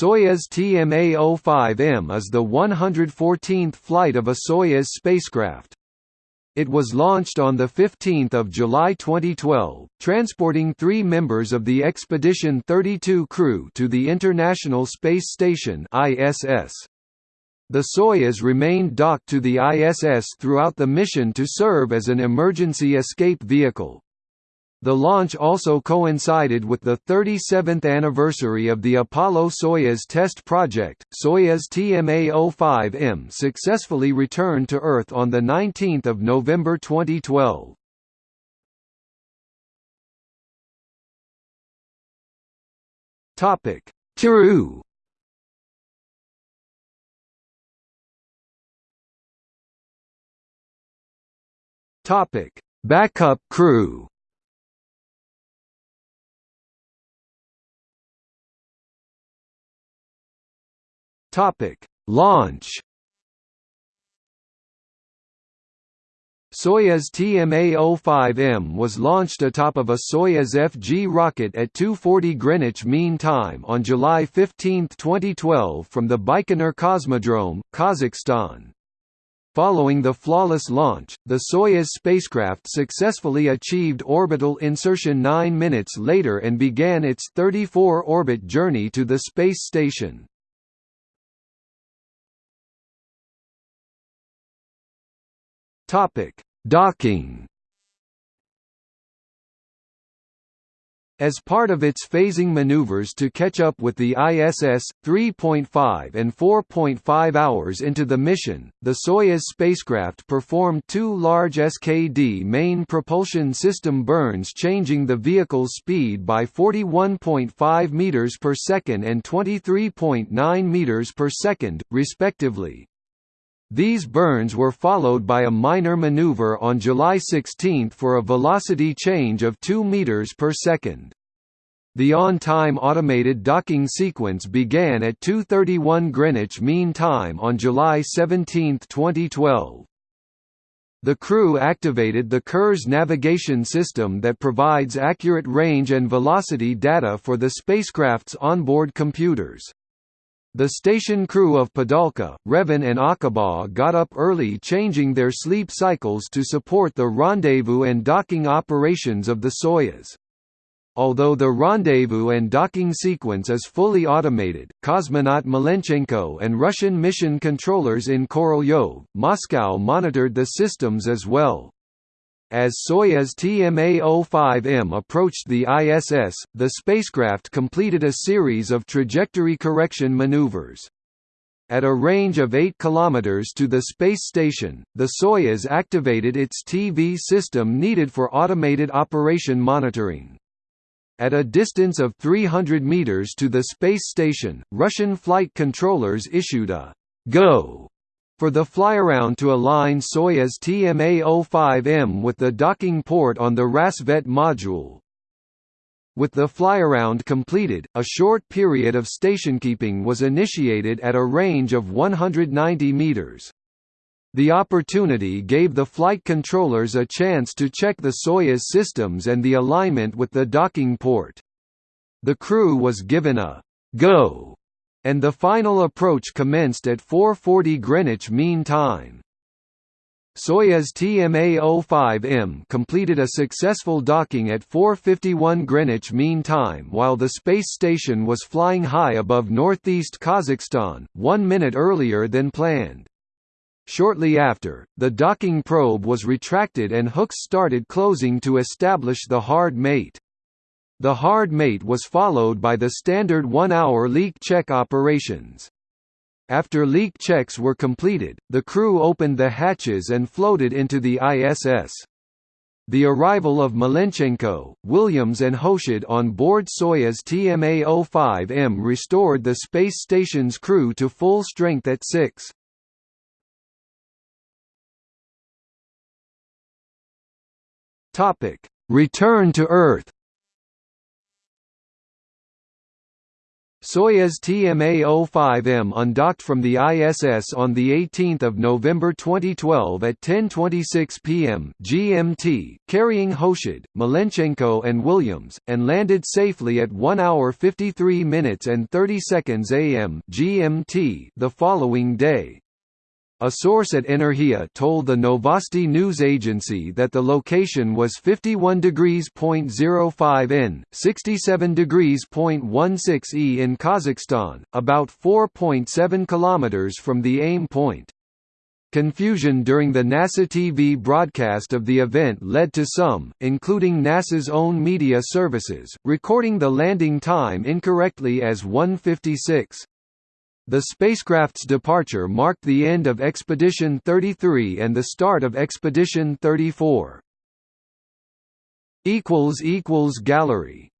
Soyuz TMA-05M is the 114th flight of a Soyuz spacecraft. It was launched on 15 July 2012, transporting three members of the Expedition 32 crew to the International Space Station ISS. The Soyuz remained docked to the ISS throughout the mission to serve as an emergency escape vehicle. The launch also coincided with the 37th anniversary of the Apollo-Soyuz test project. Soyuz TMA-05M successfully returned to Earth on the 19th of November 2012. Topic: Crew. Topic: Backup crew. Topic: Launch. Soyuz TMA-05M was launched atop of a Soyuz FG rocket at 2:40 Greenwich Mean Time on July 15, 2012 from the Baikonur Cosmodrome, Kazakhstan. Following the flawless launch, the Soyuz spacecraft successfully achieved orbital insertion 9 minutes later and began its 34-orbit journey to the space station. Topic: Docking. As part of its phasing maneuvers to catch up with the ISS, 3.5 and 4.5 hours into the mission, the Soyuz spacecraft performed two large SKD main propulsion system burns changing the vehicle's speed by 41.5 meters per second and 23.9 meters per second, respectively. These burns were followed by a minor maneuver on July 16 for a velocity change of 2 meters per second. The on-time automated docking sequence began at 2:31 Greenwich Mean Time on July 17, 2012. The crew activated the Kurs navigation system that provides accurate range and velocity data for the spacecraft's onboard computers. The station crew of Padalka, Revin and Acaba got up early changing their sleep cycles to support the rendezvous and docking operations of the Soyuz. Although the rendezvous and docking sequence is fully automated, cosmonaut Malenchenko and Russian mission controllers in Korolyov, Moscow monitored the systems as well. As Soyuz TMA-05M approached the ISS, the spacecraft completed a series of trajectory correction maneuvers. At a range of 8 km to the space station, the Soyuz activated its TV system needed for automated operation monitoring. At a distance of 300 meters to the space station, Russian flight controllers issued a «Go» for the flyaround to align Soyuz TMA-05M with the docking port on the Rassvet module. With the flyaround completed, a short period of stationkeeping was initiated at a range of 190 meters. The opportunity gave the flight controllers a chance to check the Soyuz systems and the alignment with the docking port. The crew was given a «go» and the final approach commenced at 4:40 Greenwich Mean Time. Soyuz TMA-05M completed a successful docking at 4:51 Greenwich Mean Time while the space station was flying high above northeast Kazakhstan, 1 minute earlier than planned. Shortly after, the docking probe was retracted and hooks started closing to establish the hard mate. The hard mate was followed by the standard one-hour leak check operations. After leak checks were completed, the crew opened the hatches and floated into the ISS. The arrival of Malenchenko, Williams and Hoshide on board Soyuz TMA-05M restored the space station's crew to full strength at 6. Topic: Return to Earth. Soyuz TMA-05M undocked from the ISS on 18 November 2012 at 10.26 p.m. GMT, carrying Hoshide, Malenchenko and Williams, and landed safely at 1 hour 53 minutes and 30 seconds a.m. GMT the following day. A source at Energia told the Novosti news agency that the location was 51 degrees 0.05 N, 67 degrees 0.16 E in Kazakhstan, about 4.7 kilometers from the aim point. Confusion during the NASA TV broadcast of the event led to some, including NASA's own media services, recording the landing time incorrectly as 1:56. The spacecraft's departure marked the end of Expedition 33 and the start of Expedition 34. Gallery